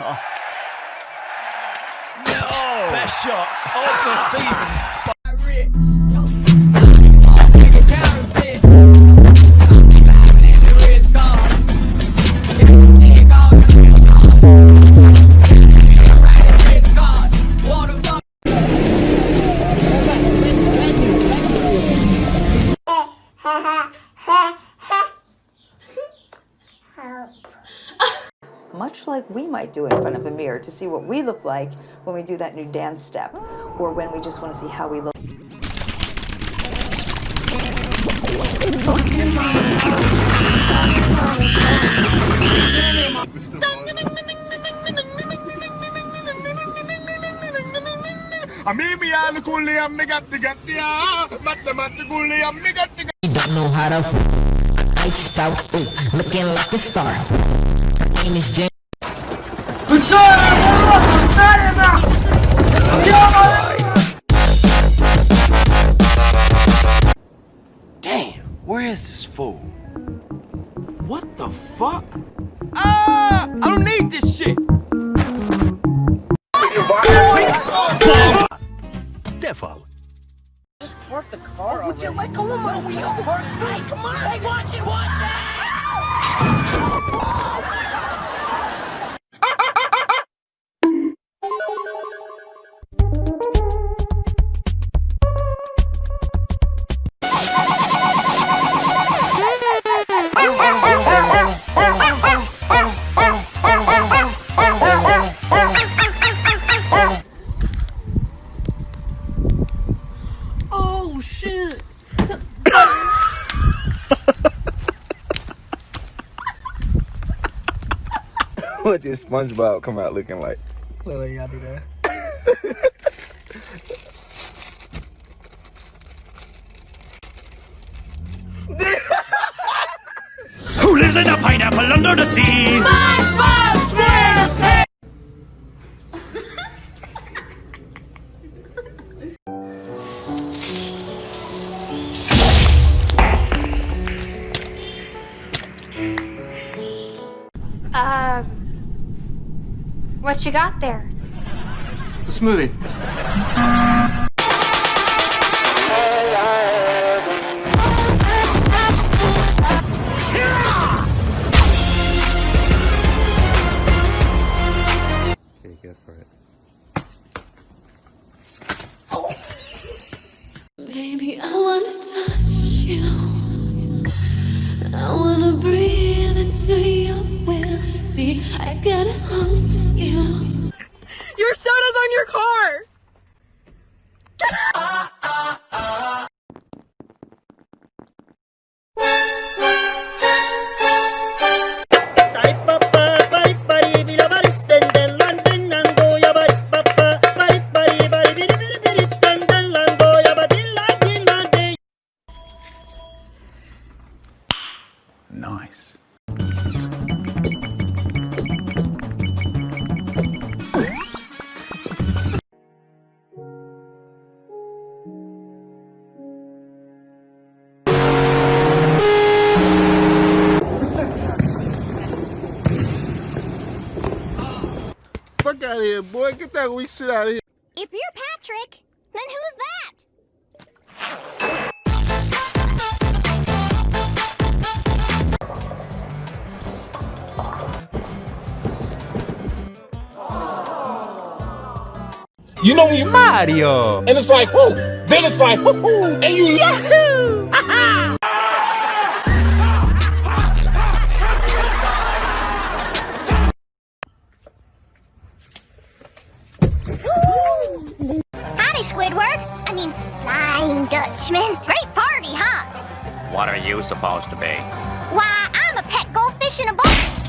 No! Best shot of the season. much like we might do in front of a mirror to see what we look like when we do that new dance step or when we just want to see how we look. Gatti don't know how to out, ooh, looking like a star. Her name is Damn, where is this fool? What the fuck? Ah! I don't need this shit! Devil. Just park the car. would you let go of my wheel? Hey, come on! Hey, watch it, watch it! What this SpongeBob come out looking like? Look, y'all do that. Who lives in a pineapple under the sea? SpongeBob SquarePants! Um, what you got there? The smoothie. Okay, go for it. Baby, I wanna touch you. I wanna breathe into your will. See, I gotta hold you. Here, boy. Get that weak shit out of here. If you're Patrick, then who's that? You know when you're Mario, and it's like, whoo, then it's like, whoo, and you yahoo! Squidward. I mean, Flying Dutchman. Great party, huh? What are you supposed to be? Why, I'm a pet goldfish in a bowl.